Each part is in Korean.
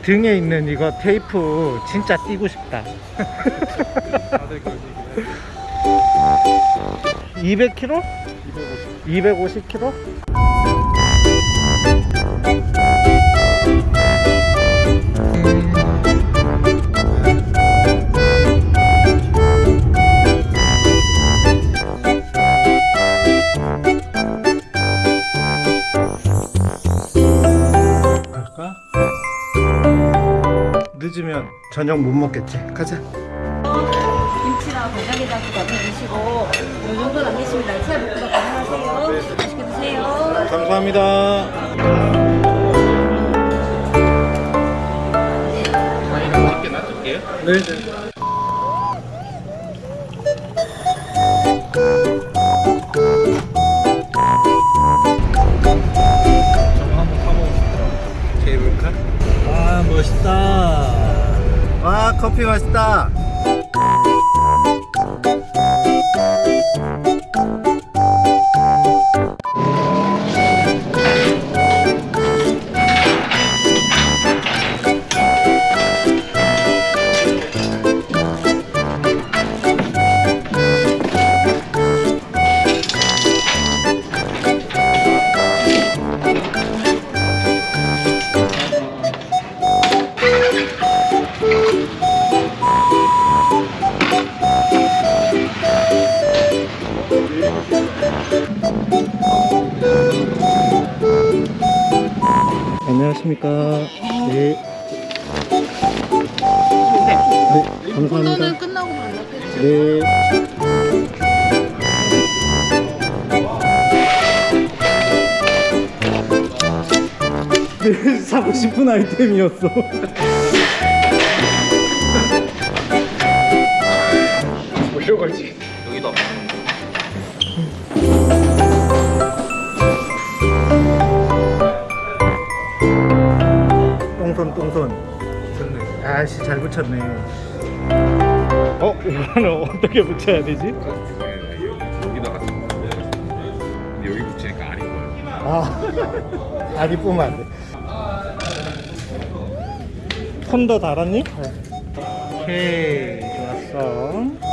네 등에 있는 이거 테이프 진짜 띄고 싶다. 다들 그 200kg? 250 250kg? 저녁 못 먹겠지. 가자. 김치랑 간장게장 같은 드시고 이 정도 남기십니다. 치아 볶음밥 가능하세요. 맛있게 드세요. 감사합니다. 네. 저거 한번 타보고 케이블카? 아 멋있다. 와 커피 맛있다. 안녕하십니까. 네. 네, 감사합니다. 끝나고 만나요. 네. 사고 싶은 아이템이었어. 올려가지 여기도 똥손 아씨 잘 붙였네. 어 이거는 어떻게 붙여야 되지? 여기다가 근데 여기 붙이니까 아닌 거예요 아 아니 뿌면 안 돼. 톤더 달았니? 오케이 좋았어.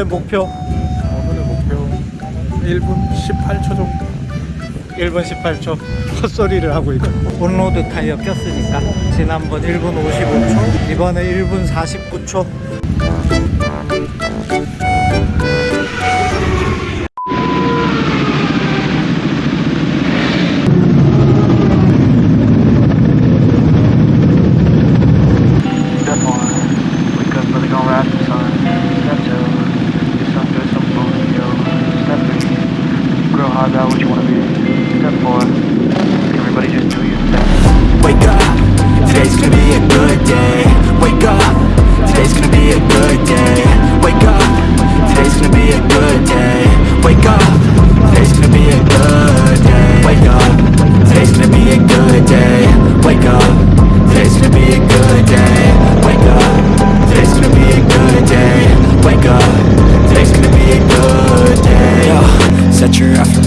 오늘의 목표? 오늘의 목표 1분 18초 정도. 1분 18초? 헛소리를 하고 있고 온로드 타이어 꼈으니까 지난번 1분 55초 이번에 1분 49초 out what you want to be good for. Everybody just do your thing. Wake up, today's gonna be a good day. Wake up, today's gonna be a good day. Wake up, today's gonna be a good day. Wake up, today's gonna be a good day. Wake up, today's gonna be a good day. Wake up, today's gonna be a good day. Wake up, today's gonna be a good day. Wake up, today's gonna be a good day. Set your affirmations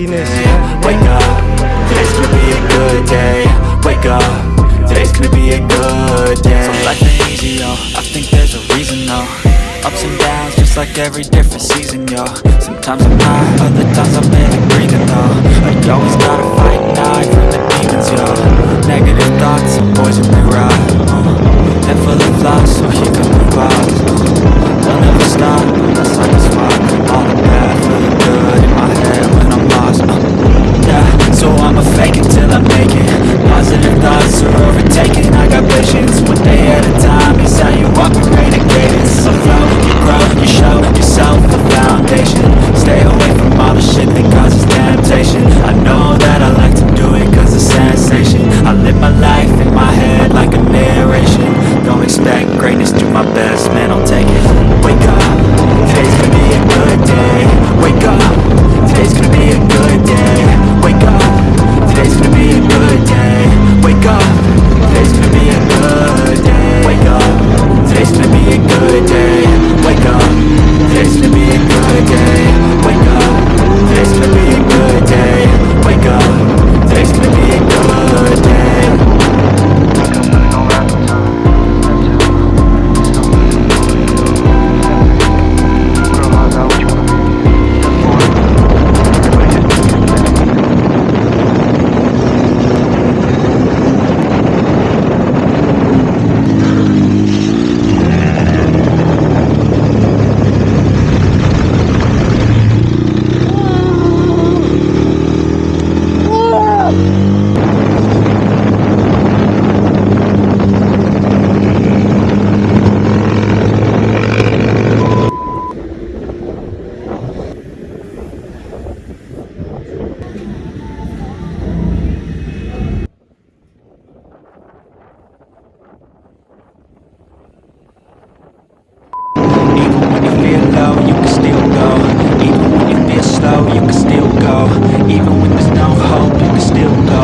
happiness. Wake up, today's gonna be a good day. Wake up, today's gonna be a good day. So life ain't easy, yo. I think there's a reason, though. Ups and downs, just like every different season, yo. Sometimes I'm high, other times I'm barely breathing, though. I always gotta fight and from the demons, yo.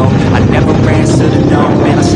I never answer the no, man. I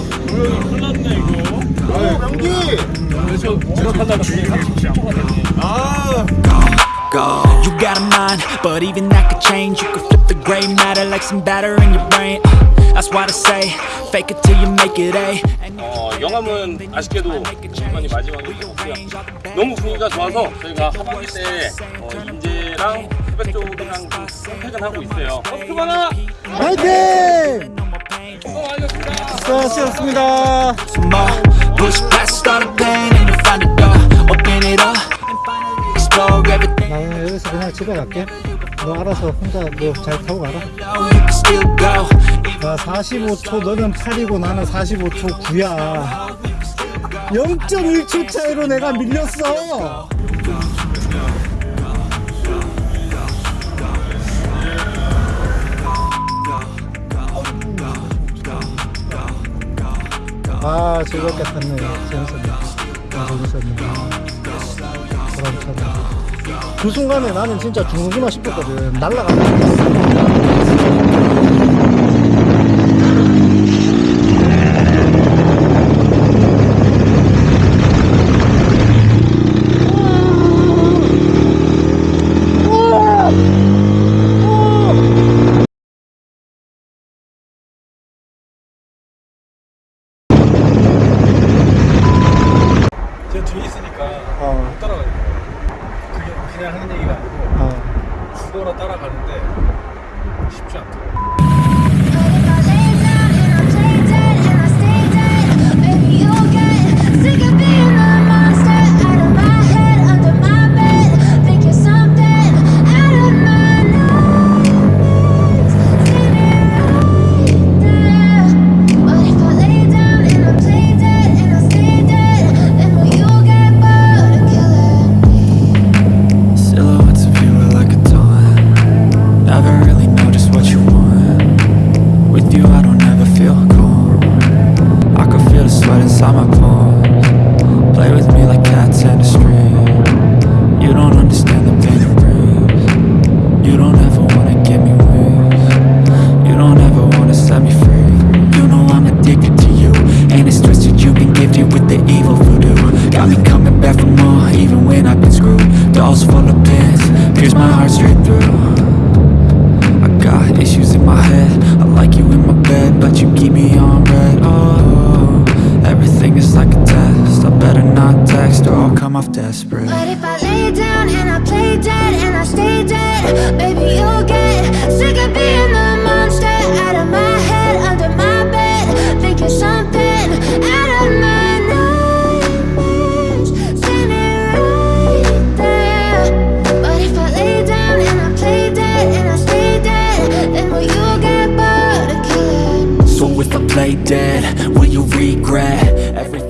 go You got a mind, but even that could change You could flip the gray matter like some batter in your brain That's why I say, fake it till you make it A 어, 영암은 아쉽게도 많이 마지막에 없고요. 너무 분위기가 좋아서 저희가 하반기 때 어, 인제랑 태백 쪽이랑 좀 선택은 하고 있어요. 버스 많아! 화이팅! 수고하셨습니다 나는 여기서 그냥 집에 갈게 너 알아서 혼자 너 잘 타고 가라 나 45초 너는 8이고 나는 45초 9야 0.1초 차이로 내가 밀렸어 아 즐겁게 탔네 재밌었네 아 재밌었네 보람차네 그 순간에 나는 진짜 죽는구나 싶었거든. 날라가는 off desperate But if I lay down and I play dead and I stay dead, baby, you'll get sick of being the monster out of my head, under my bed, thinking something out of my nightmares, standing right there. But if I lay down and I play dead and I stay dead, then will you get bored of killing? So if I play dead, will you regret